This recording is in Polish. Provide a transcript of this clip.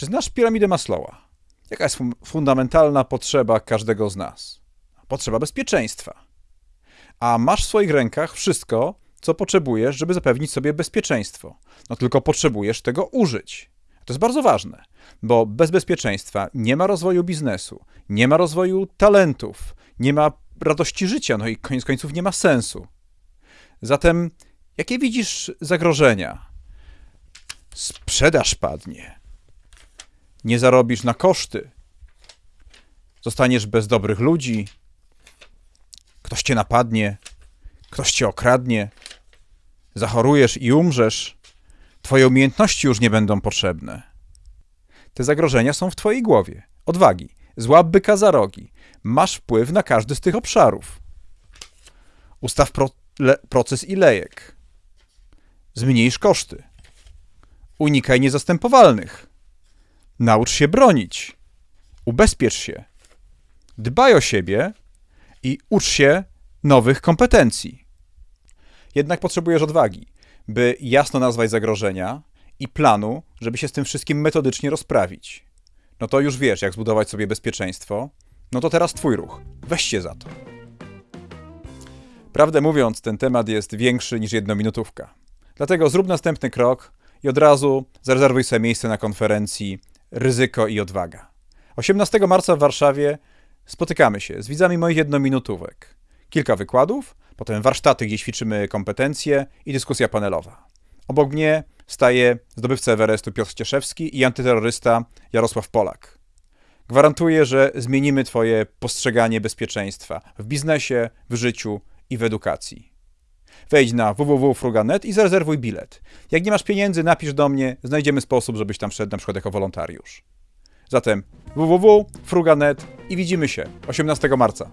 Czy znasz piramidę Maslowa? Jaka jest fun- fundamentalna potrzeba każdego z nas? Potrzeba bezpieczeństwa. A masz w swoich rękach wszystko, co potrzebujesz, żeby zapewnić sobie bezpieczeństwo. No tylko potrzebujesz tego użyć. To jest bardzo ważne, bo bez bezpieczeństwa nie ma rozwoju biznesu, nie ma rozwoju talentów, nie ma radości życia, no i koniec końców nie ma sensu. Zatem, jakie widzisz zagrożenia? Sprzedaż padnie. Nie zarobisz na koszty. Zostaniesz bez dobrych ludzi. Ktoś cię napadnie. Ktoś cię okradnie. Zachorujesz i umrzesz. Twoje umiejętności już nie będą potrzebne. Te zagrożenia są w twojej głowie. Odwagi. Złap byka za rogi. Masz wpływ na każdy z tych obszarów. Ustaw pro, proces i lejek. Zmniejsz koszty. Unikaj niezastępowalnych. Naucz się bronić. Ubezpiecz się. Dbaj o siebie i ucz się nowych kompetencji. Jednak potrzebujesz odwagi, by jasno nazwać zagrożenia i planu, żeby się z tym wszystkim metodycznie rozprawić. No to już wiesz, jak zbudować sobie bezpieczeństwo. No to teraz twój ruch. Weź się za to. Prawdę mówiąc, ten temat jest większy niż jednominutówka. Dlatego zrób następny krok i od razu zarezerwuj sobie miejsce na konferencji Ryzyko i Odwaga. 18 marca w Warszawie spotykamy się z widzami moich jednominutówek. Kilka wykładów, potem warsztaty, gdzie ćwiczymy kompetencje i dyskusja panelowa. Obok mnie staje zdobywca Everestu Piotr Cieszewski i antyterrorysta Jarosław Polak. Gwarantuję, że zmienimy Twoje postrzeganie bezpieczeństwa w biznesie, w życiu i w edukacji. Wejdź na www.fruga.net i zarezerwuj bilet. Jak nie masz pieniędzy, napisz do mnie, znajdziemy sposób, żebyś tam wszedł na przykład jako wolontariusz. Zatem www.fruga.net i widzimy się 18 marca.